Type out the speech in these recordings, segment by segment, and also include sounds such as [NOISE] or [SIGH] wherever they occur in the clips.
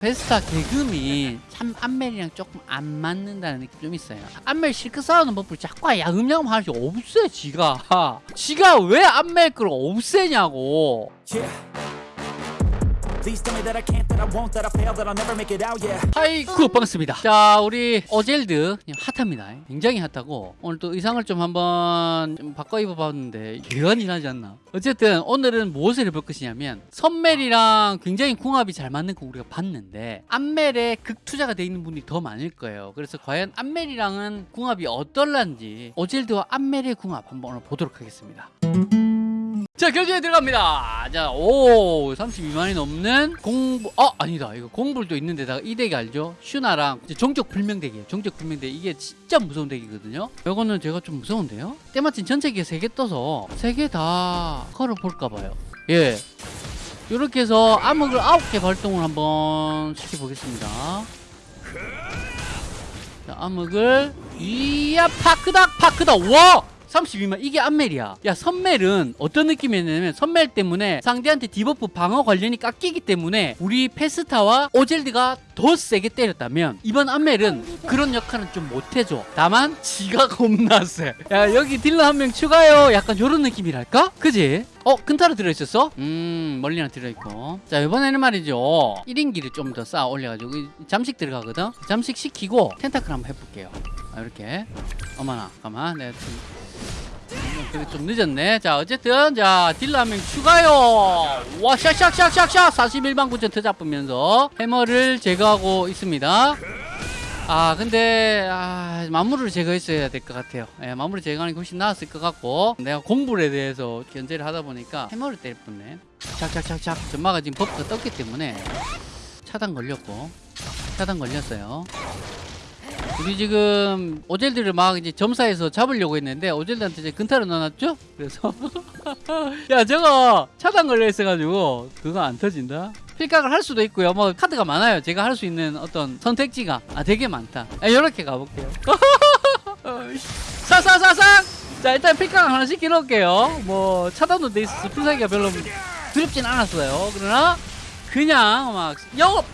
베스타 개금이 참 안멜이랑 조금 안 맞는다는 느낌 좀 있어요. 안멜 실컷 싸우는 법을 자꾸 야금야금 하지 없애 지가. 지가 왜 안멜 걸 없애냐고. Yeah. 하이쿠 반갑습니다. 자 우리 어젤드 핫합니다. 굉장히 핫하고 오늘 또 의상을 좀 한번 좀 바꿔 입어봤는데 예언이 나지 않나. 어쨌든 오늘은 무엇을 해볼 것이냐면 선멜이랑 굉장히 궁합이 잘 맞는 거 우리가 봤는데 안멜에 극 투자가 돼 있는 분이 더 많을 거예요. 그래서 과연 안멜이랑은 궁합이 어떨란지 어젤드와 안멜의 궁합 한번 오늘 보도록 하겠습니다. 자 결정에 들어갑니다. 자오 32만이 넘는 공부 어 아니다. 이거 공불도 있는 데다가 이 덱이 알죠? 슈나랑 종족 불명 덱이에요. 종족 불명 덱. 이게 진짜 무서운 덱이거든요. 이거는 제가 좀 무서운데요. 때마침 전체기에 3개 떠서 3개 다 걸어 볼까 봐요. 예. 이렇게 해서 암흑을 9개 발동을 한번 시켜보겠습니다. 자 암흑을. 이야 파크닥 파크닥. 와 32만 이게 안멜이야. 야 선멜은 어떤 느낌이냐면 선멜 때문에 상대한테 debuff 방어 관련이 깎이기 때문에 우리 페스타와 오젤드가 더 세게 때렸다면 이번 안멜은 그런 역할은 좀 못해줘. 다만 지가 겁나 세야 여기 딜러 한 명 추가요. 약간 요런 느낌이랄까? 그지? 어? 근타로 들어있었어? 음 멀리 하나 들어있고. 자 이번에는 말이죠. 1인기를 좀 더 쌓아 올려가지고 이 잠식 들어가거든? 잠식 시키고 tentacle 한번 해볼게요. 아, 이렇게. 어머나 잠깐만. 내가 좀 그게 좀 늦었네. 자, 어쨌든, 자, 딜러 한 명 추가요. 와, 샥샥샥샥샥! 41만 9천 터 잡으면서 해머를 제거하고 있습니다. 아, 근데, 아, 마무리를 제거했어야 될 것 같아요. 예, 마무리 제거하는 게 훨씬 나았을 것 같고, 내가 공불에 대해서 견제를 하다 보니까 해머를 때릴 뻔했네. 착착착착. 전마가 지금 buff가 떴기 때문에 차단 걸렸고, 차단 걸렸어요. 우리 지금 오젤드를 막 이제 점사해서 잡으려고 했는데 오젤드한테 이제 근타를 넣어놨죠? 그래서 [LAUGHS] 야 저거 차단 걸려 있어가지고 그거 안 터진다. 필각을 할 수도 있고요. 뭐 카드가 많아요. 제가 할 수 있는 어떤 선택지가 아 되게 많다. 아, 이렇게 가볼게요. [LAUGHS] 사사사상. 자 일단 필각 하나 시켜 놓을게요. 뭐 차단도 돼 있어서 필살기가 별로 두렵진 않았어요. 그러나 그냥 막 영업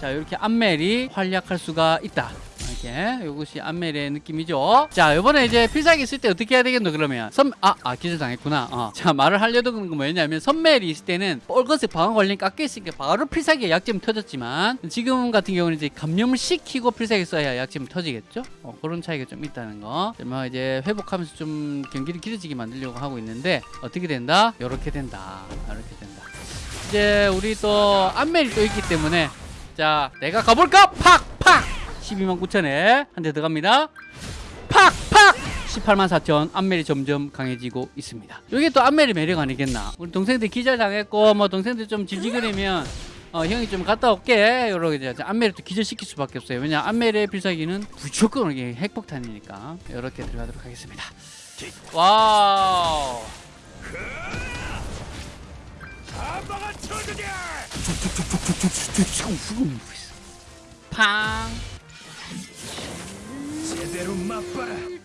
자 이렇게 안멜이 활약할 수가 있다. 이렇게 이것이 안멜의 느낌이죠. 자 이번에 이제 필살기 쓸 때 어떻게 해야 되겠노 그러면? 선 아, 아 기절당했구나. 어. [LAUGHS] 자 말을 하려던 건 뭐였냐면 선멜이 있을 때는 빨간색 방어 관련 깎여 있으니까 바로 필살기가 약점이 터졌지만 지금 같은 경우는 이제 감염을 시키고 필살기 써야 약점이 터지겠죠? 어, 그런 차이가 좀 있다는 거. 뭐 이제 회복하면서 좀 경기를 길어지게 만들려고 하고 있는데 어떻게 된다? 이렇게 된다. 이렇게 된다. 이제 우리 또 안멜이 또 있기 때문에 자 내가 가볼까? 팍 팍! 12만 9천에 한 대 들어갑니다. 팍 팍! 18만 4천 안멜이 점점 강해지고 있습니다. 이게 또 안멜의 매력 아니겠나? 우리 동생들 기절 당했고 뭐 동생들 좀 질질거리면 어, 형이 좀 갔다 올게. 이러고 이제 안멜을 또 기절시킬 수밖에 없어요. 왜냐 안멜의 필살기는 무조건 이게 핵폭탄이니까. 이렇게 들어가도록 하겠습니다. wow 팡 제대로 맛봐라.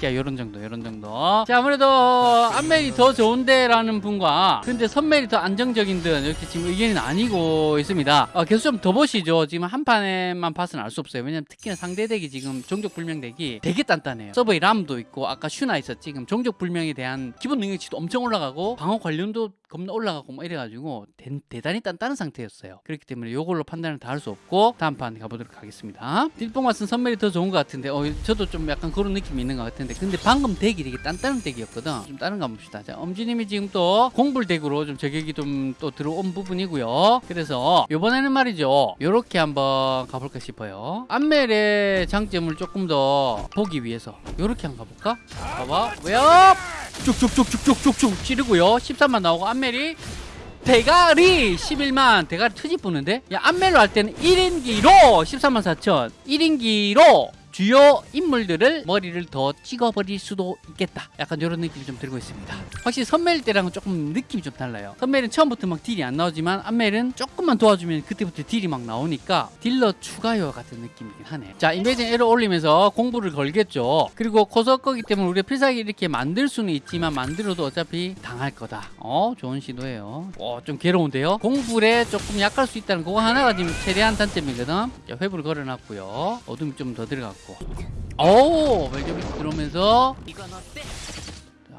자 요런 정도 요런 정도. 자 아무래도 안멜이 더 좋은데 라는 분과 근데 선멜이 더 안정적인 듯 이렇게 지금 의견이 나뉘고 있습니다. 어, 계속 좀 더 보시죠. 지금 한 판에만 봐서는 알 수 없어요. 왜냐면 특히나 상대 덱이 지금 종족 불명 덱이 되게 단단해요. 서버에 람도 있고 아까 슈나 있었지 지금 종족 불명에 대한 기본 능력치도 엄청 올라가고 방어 관련도 겁나 올라가고 뭐 이래가지고 대, 단히 단단한 상태였어요. 그렇기 때문에 이걸로 판단을 다 할 수 없고 다음 판 가보도록 하겠습니다. 딜뽕 맛은 선멜이 더 좋은 것 같은데 어, 저도 좀 약간 그런 느낌이 있는 것 같은데 근데 방금 덱이 되게 단단한 덱이었거든. 좀 다른 거 봅시다. 자 엄지님이 지금 또 공불 덱으로 좀 저격이 좀 또 들어온 부분이고요. 그래서 이번에는 말이죠. 요렇게 한번 가볼까 싶어요. 안멜의 장점을 조금 더 보기 위해서 요렇게 한번 가볼까? 봐봐. 왜요 쭉쭉쭉쭉쭉쭉쭉 찌르고요. 13만 나오고 안멜이 대가리 11만 대가리 트집 부는데? 야 안멜로 할 때는 1인기로 13만 4천 1인기로 주요 인물들을 머리를 더 찍어버릴 수도 있겠다. 약간 이런 느낌이 좀 들고 있습니다. 확실히 선멜 때랑은 조금 느낌이 좀 달라요. 선멜은 처음부터 막 딜이 안 나오지만 안멜은 조금만 도와주면 그때부터 딜이 막 나오니까 딜러 추가요 같은 느낌이긴 하네. 자, 인베이징 에러 올리면서 공부를 걸겠죠. 그리고 코서 거기 때문에 우리가 필살기 이렇게 만들 수는 있지만 만들어도 어차피 당할 거다. 어, 좋은 시도예요. 어, 좀 괴로운데요. 공불에 조금 약할 수 있다는 그거 하나가 지금 최대한 단점이거든. 자, 회부를 걸어놨고요. 어둠이 좀 더 들어갔고. 오, 멜점이 들어오면서 이건 어때?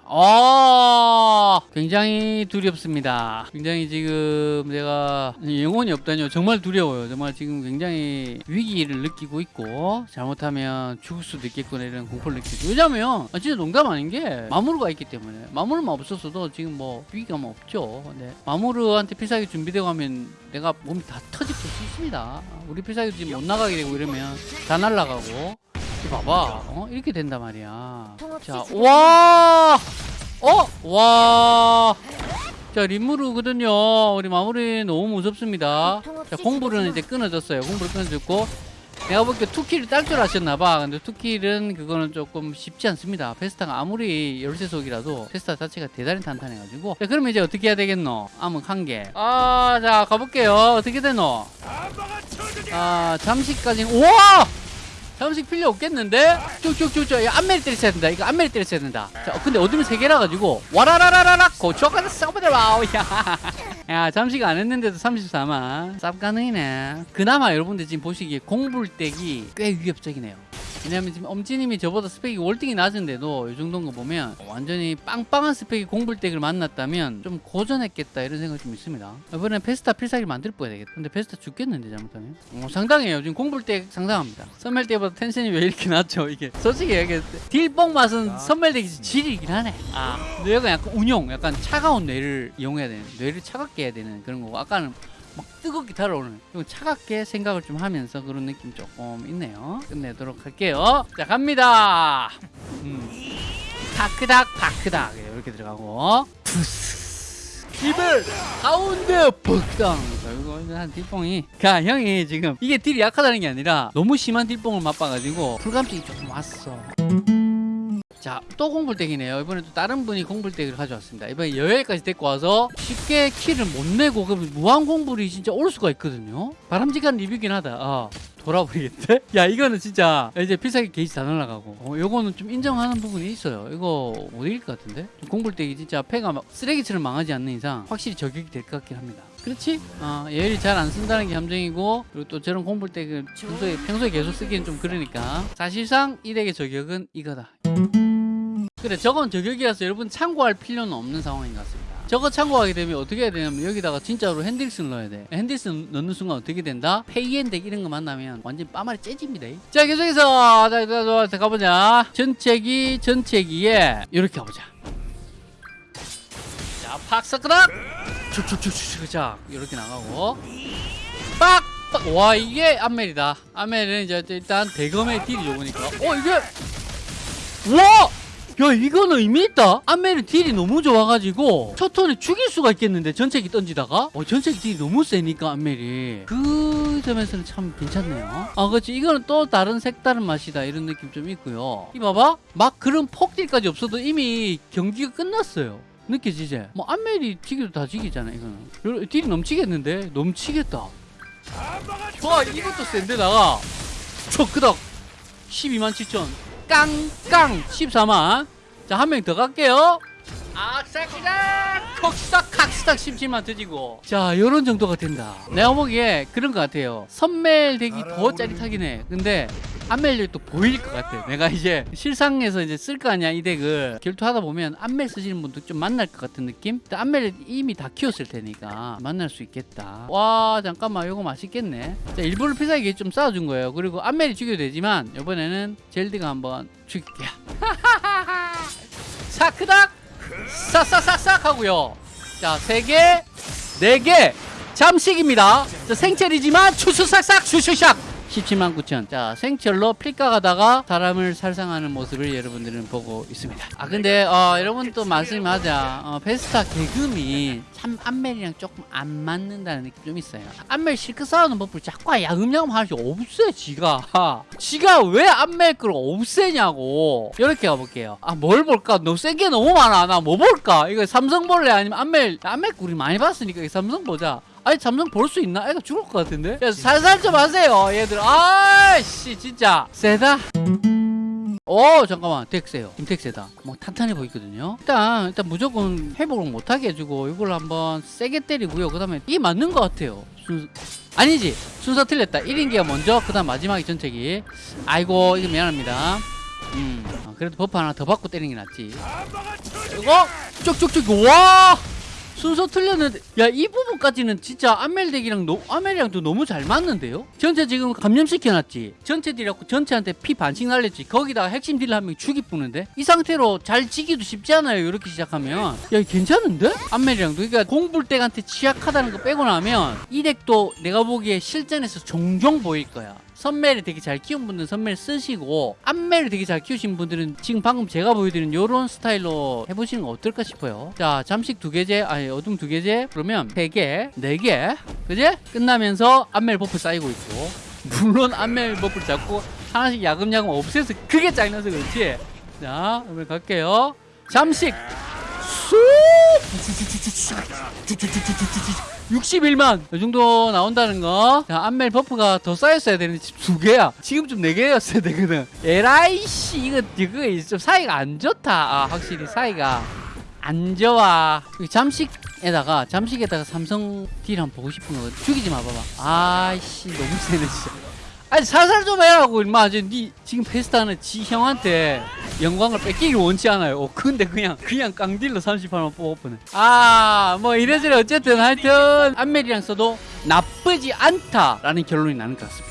아 굉장히 두렵습니다. 굉장히 지금 내가 영혼이 없다뇨. 정말 두려워요. 정말 지금 굉장히 위기를 느끼고 있고 잘못하면 죽을 수도 있겠구나 이런 공포를 느끼고. 왜냐면 아, 진짜 농담 아닌 게 마무르가 있기 때문에 마무르만 없었어도 지금 뭐 위기가 뭐 없죠. 근데 마무르한테 필살기 준비되고 하면 내가 몸이 다 터질 수 있습니다. 우리 필살기 지금 못 나가게 되고 이러면 다 날라가고. 봐봐. 어? 이렇게 된단 말이야. 자, 와! 어? 와! 자, 림무르거든요. 우리 마무리 너무 무섭습니다. 자, 공불은 이제 끊어졌어요. 공불 끊어졌고. 내가 볼 때 투키를 딸줄 아셨나봐. 근데 투키는 그거는 조금 쉽지 않습니다. 페스타가 아무리 열쇠 속이라도 페스타 자체가 대단히 탄탄해가지고. 자, 그러면 이제 어떻게 해야 되겠노? 암흑 한 개. 아, 자, 가볼게요. 어떻게 되노? 아, 잠시까지는, 우와! 잠식 필요 없겠는데? 쭉쭉쭉쭉. 야 안메리 때렸어야 된다. 이거 안메리 때렸어야 된다. 자 어, 근데 어둠이 세 개라 가지고 와라라라라락 고초가다 썩어버려 와우. [LAUGHS] 야. 야 잠식 안 했는데도 34만. 쌉 가능이네. 그나마 여러분들 지금 보시기에 공불댁이 꽤 위협적이네요 왜냐면 지금 엄지님이 저보다 스펙이 월등히 낮은데도 이 정도인 거 보면 완전히 빵빵한 스펙이 공불댁을 만났다면 좀 고전했겠다 이런 생각이 좀 있습니다. 이번엔 페스타 필살기를 만들 뻔야 되겠다. 근데 페스타 죽겠는데 잘못하면? 어, 상당해요. 지금 공불댁 상당합니다. 선멜 때보다 텐션이 왜 이렇게 낮죠 이게? 솔직히 얘기해 딜뽕 맛은 선멜덱이 질이긴 하네. 아. 근데 여기 약간 운용 약간 차가운 뇌를 이용해야 되는 뇌를 차갑게 해야 되는 그런 거고 아까는 막 뜨겁게 달아오는 이건 차갑게 생각을 좀 하면서 그런 느낌 조금 있네요. 끝내도록 할게요. 자 갑니다. 음. 파크닥 파크닥. 이렇게 들어가고. 기벨! 가운데 벅당. 결국 한 딜뽕이. 가 형이 지금 이게 딜이 약하다는 게 아니라 너무 심한 딜뽕을 맛봐가지고 불감증이 조금 왔어 자, 또 공불댁이네요. 이번에 또 다른 분이 공불댁을 가져왔습니다. 이번에 여기까지 데리고 와서 쉽게 키를 못 내고 그럼 무한 공불이 진짜 올 수가 있거든요. 바람직한 리뷰긴 하다. 아, 돌아버리겠대? [LAUGHS] 야, 이거는 진짜 이제 필살기 게이지 다 날라가고. 어, 요거는 좀 인정하는 부분이 있어요. 이거 못 이길 것 같은데? 공불댁이 진짜 패가 막 쓰레기처럼 망하지 않는 이상 확실히 저격이 될 것 같긴 합니다. 그렇지? 어, 얘를 잘안 쓴다는 게 함정이고 그리고 또 저런 공불댁을 평소에, 평소에 계속 쓰기는 좀 그러니까 사실상 이 덱의 저격은 이거다. 그래 저건 저격이라서 여러분 참고할 필요는 없는 상황인 것 같습니다. 저거 참고하게 되면 어떻게 해야 되냐면 여기다가 진짜로 핸들슨 넣어야 돼. 핸들슨 넣는 순간 어떻게 된다? 페이엔덱 이런 거 만나면 완전 빠마리 째집니다. 자 계속해서 자, 자, 자, 자 가보자. 전체기 전체기에 이렇게 가보자. 자 팍사크락 자 이렇게 나가고. 빡! 빡! 와 이게 안멜이다. 안멜은 이제 일단 대검의 딜이 좋으니까. 어 이게! 와! 야 이거는 의미 있다. 안멜은 딜이 너무 좋아가지고 첫 턴에 죽일 수가 있겠는데 전체기 던지다가? 어 전체기 딜이 너무 세니까 안멜이 그 점에서는 참 괜찮네요. 아 그렇지. 이거는 또 다른 색다른 맛이다. 이런 느낌 좀 있고요. 이 봐봐. 막 그런 폭딜까지 없어도 이미 경기가 끝났어요. 느껴지지? 뭐 안멜이 튀기도 다 지기잖아 이거는. 딜이 넘치겠는데? 넘치겠다. 와 이것도 센데 나가. 초크덕 12만 7천. 깡깡. 14만 자 한 명 더 갈게요. 악사기다! 콕스닥 각스닥 17만 터지고. 자 요런 정도가 된다. 내가 보기에 그런 것 같아요. 선멜 덱이 더 짜릿하긴 해. 근데 안멜 덱도 보일 것 같아 내가 이제 실상에서 이제 쓸 거 아니야 이 덱을. 결투하다 보면 안멜 쓰시는 분도 좀 만날 것 같은 느낌? 근데 안멜 이미 다 키웠을 테니까 만날 수 있겠다. 와 잠깐만. 요거 맛있겠네. 자 일부러 피사기 좀 쌓아준 거예요. 그리고 안멜이 죽여도 되지만 이번에는 젤디가 한번 죽일게요 [LAUGHS] 사크닥! 싹싹싹싹 하고요. 자, 세 개, 네 개, 잠식입니다. 자, 생체리지만 추수싹싹 슈슈샥 17만 9천. 자, 생철로 필가 가다가 사람을 살상하는 모습을 여러분들은 보고 있습니다. 아, 근데, 어, 여러분 또 말씀하자. 어, 베스타 개금이 참 안멜이랑 조금 안 맞는다는 느낌 좀 있어요. 안멜 실컷 싸우는 법을 자꾸 야금야금 하시 없애, 지가. [LAUGHS] 지가 왜 안멜 걸 없애냐고. 이렇게 가볼게요. 아, 뭘 볼까? 너무 센게 너무 많아. 나 뭐 볼까? 이거 삼성 볼래? 아니면 안멜, 안멜 우리 많이 봤으니까 이 삼성 보자. 아니 삼성 볼수 있나? 애가 죽을 것 같은데? 야 살살 좀 하세요 얘들. 아씨 진짜. 세다. 오 잠깐만. 덱 세요. 임택 세다. 뭐 탄탄해 보이거든요. 일단 일단 무조건 회복을 못하게 해주고 이걸 한번 세게 때리고요. 그 다음에 이 맞는 것 같아요. 순... 아니지. 순서 틀렸다. 1인기가 먼저 그 다음 마지막에 전체기. 아이고 이거 미안합니다. 음 어, 그래도 버프 하나 더 받고 때리는 게 낫지. 이거? 쭉쭉쭉. 와 순서 틀렸는데 야 이 부분까지는 진짜 안멜덱이랑 노, 안멜이랑도 너무 잘 맞는데요? 전체 지금 감염시켜놨지. 전체 딜하고 전체한테 피 반씩 날렸지. 거기다가 핵심 딜한명 죽이 뿌는데? 이 상태로 잘 지기도 쉽지 않아요 이렇게 시작하면. 야 괜찮은데? 안멜이랑도. 그러니까 공불덱한테 취약하다는 거 빼고 나면 이 덱도 내가 보기에 실전에서 종종 보일 거야 선멜을 되게 잘 키운 분들은 선멜 쓰시고 안멜을 되게 잘 키우신 분들은 지금 방금 제가 보여드린 요런 스타일로 해보시는 거 어떨까 싶어요. 자 잠식 두 개제 아니 어둠 두 개제. 그러면 세 개 네 개. 그제? 끝나면서 안멜 버프 쌓이고 있고. 물론 안멜 버프를 잡고 하나씩 야금야금 없애서 그게 짜증나서 그렇지. 자 그러면 갈게요. 잠식 쑥 61만 이 정도 나온다는 거. 자, 안멜 버프가 더 쌓였어야 되는데 지금 두 개야. 지금 좀 네 개였어야 되거든. 에라이 씨 이거 이거 좀 사이가 안 좋다. 아, 확실히 사이가 안 좋아. 잠식에다가 잠식에다가 삼성 딜 한번 보고 싶은 거 죽이지 마 봐봐. 아이씨 너무 세네 진짜. 아니 살살 좀 해라고 임마. 니 지금 페스타는 지 형한테 영광을 뺏기길 원치 않아요. 어, 근데 그냥 그냥 깡딜로 38만 뽑아보네. 아뭐 이래저래 어쨌든 하여튼 안멜이랑 써도 나쁘지 않다라는 결론이 나는 것 같습니다